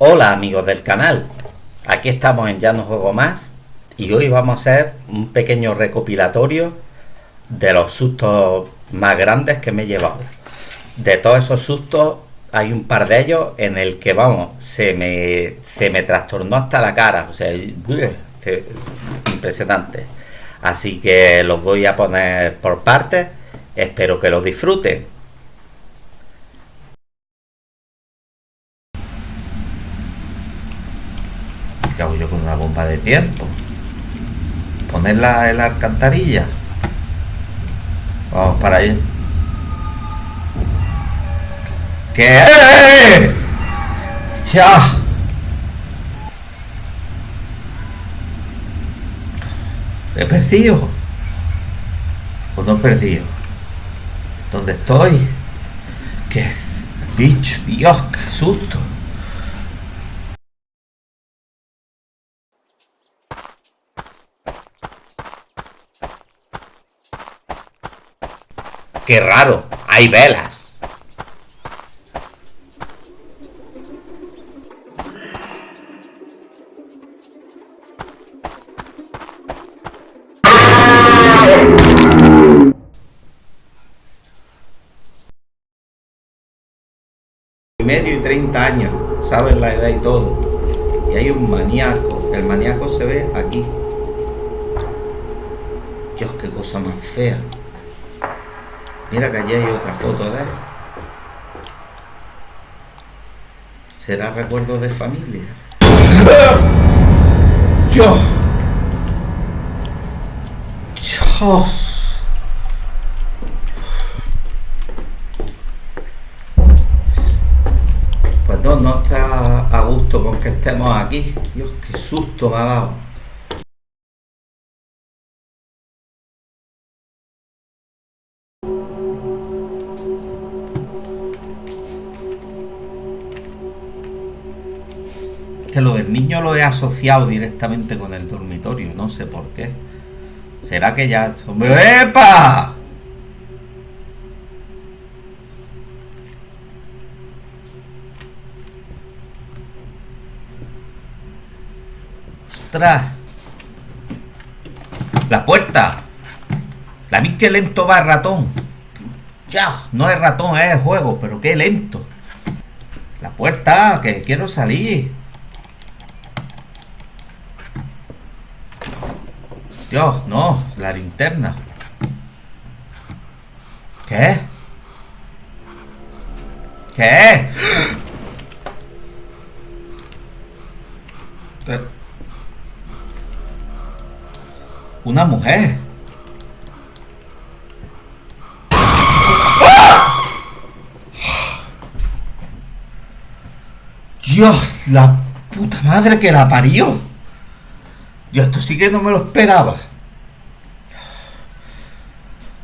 Hola amigos del canal, aquí estamos en Ya no juego más y hoy vamos a hacer un pequeño recopilatorio de los sustos más grandes que me he llevado. De todos esos sustos hay un par de ellos en el que vamos, se me, se me trastornó hasta la cara, o sea, impresionante. Así que los voy a poner por partes, espero que los disfruten. ¿Qué hago yo con una de tiempo? Ponerla en la alcantarilla. Vamos para allá. ¿Qué? ¡Ya! ¿He perdido? ¿O no he perdido? ¿Dónde estoy? ¿Qué bicho? Dios, qué susto. ¡Qué raro! ¡Hay velas! medio y 30 años, saben la edad y todo. Y hay un maníaco. El maníaco se ve aquí. Dios, qué cosa más fea. Mira que allí hay otra foto de él. ¿Será recuerdo de familia? ¡Dios! ¡Dios! Pues no, no está a gusto con que estemos aquí. Dios, qué susto me ha dado. Lo del niño lo he asociado directamente con el dormitorio, no sé por qué. ¿Será que ya... ¡Epa! ¡Ostras! ¡La puerta! La vi que lento va el ratón. Ya, no es ratón, es juego, pero qué lento. La puerta, que quiero salir. Dios, no, la linterna. ¿Qué? ¿Qué? Una mujer. Dios, la puta madre que la parió. Yo esto sí que no me lo esperaba.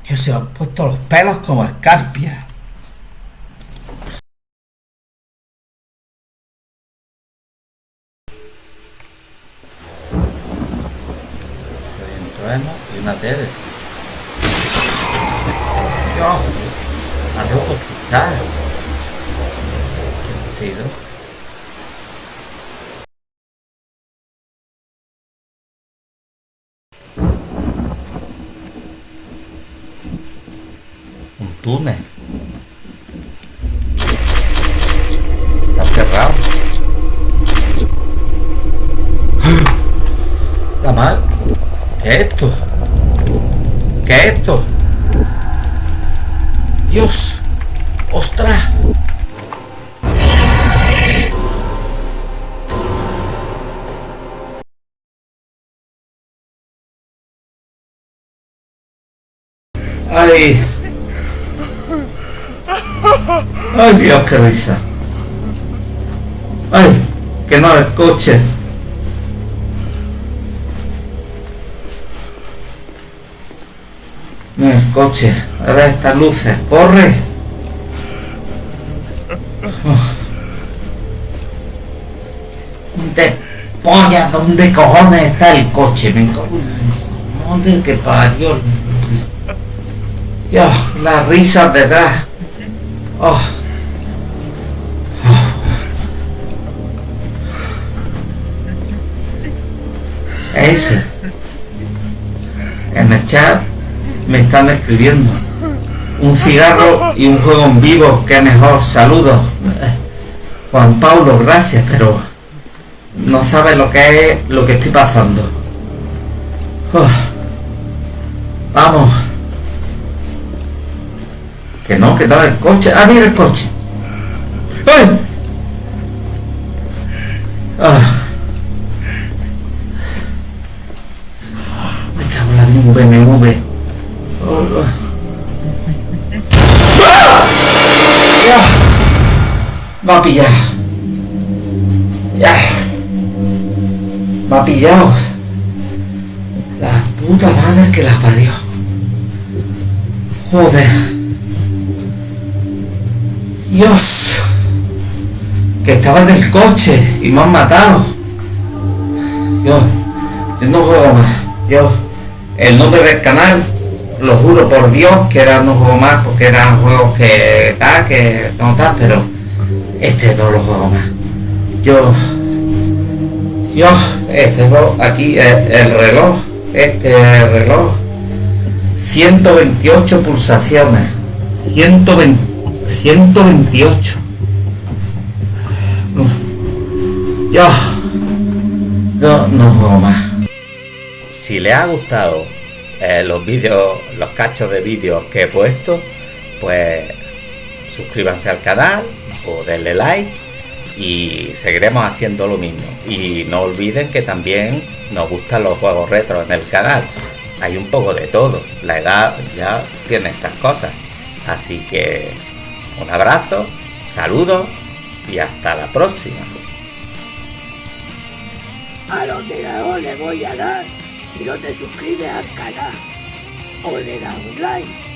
Que se han puesto los pelos como escarpia. y una tele. Dios, ha roto. ¿Qué ha sido? Túnel. Está cerrado. La madre. ¿Qué es esto? ¿Qué es esto? Dios. Ostras. Ay. Ay, Dios, qué risa. Ay, que no, el coche. No, el coche. A ver estas luces. Corre. ¿Dónde polla? ¿Dónde cojones está el coche? Me ¿Dónde que parió? Dios, las risas detrás. Oh. Oh. Ese. En el chat me están escribiendo. Un cigarro y un juego en vivo, qué mejor. Saludos. Juan Pablo, gracias, pero no sabe lo que es lo que estoy pasando. Oh. Vamos. Que no, que no, el coche. Ah, mira el coche. ¡Ay! Ah. Me cago en la BMW. Oh, oh. ¡Ah! Ya. Me ha pillado. Ya. Me ha pillado. La puta madre que la parió. Joder. Dios. Que estaba en el coche y me han matado. Yo, yo no juego más. Yo, el nombre del canal, lo juro por Dios que era no juego más porque eran juegos que ah, que no tal, pero este no lo juego más. Yo, yo, este aquí el, el reloj, este reloj, 128 pulsaciones, 120, 128. Yo, yo no juego más. Si les ha gustado eh, los vídeos, los cachos de vídeos que he puesto, pues suscríbanse al canal o denle like y seguiremos haciendo lo mismo. Y no olviden que también nos gustan los juegos retro en el canal. Hay un poco de todo. La edad ya tiene esas cosas. Así que un abrazo, saludos y hasta la próxima. A los de le voy a dar si no te suscribes al canal o le das un like.